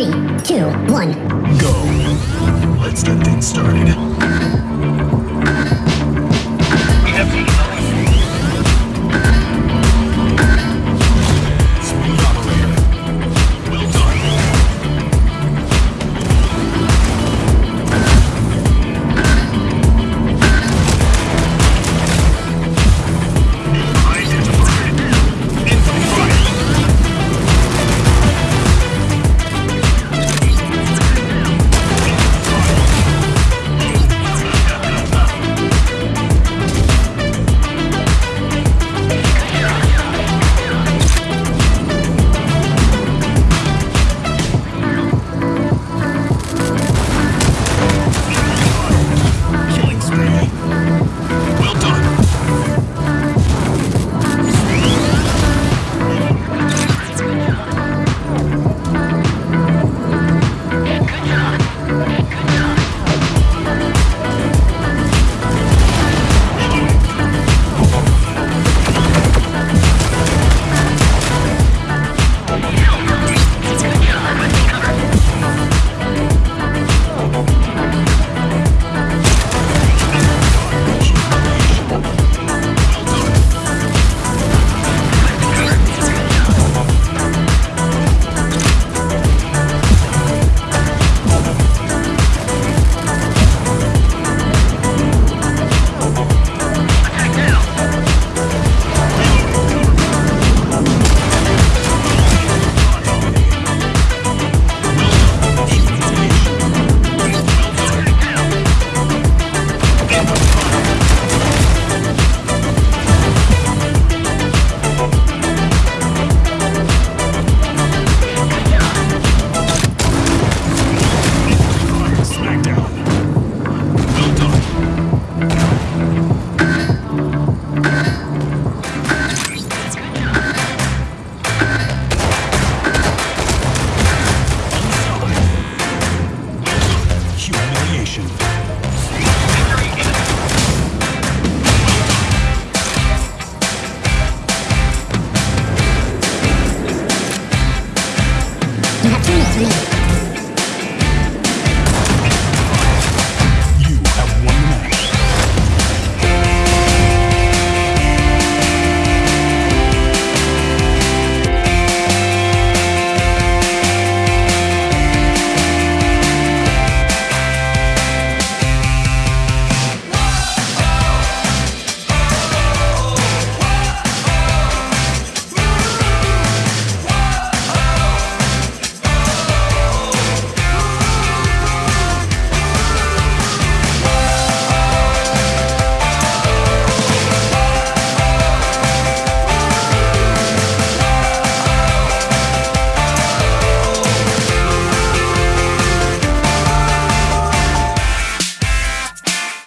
Three, two, one. Go. Let's get things started.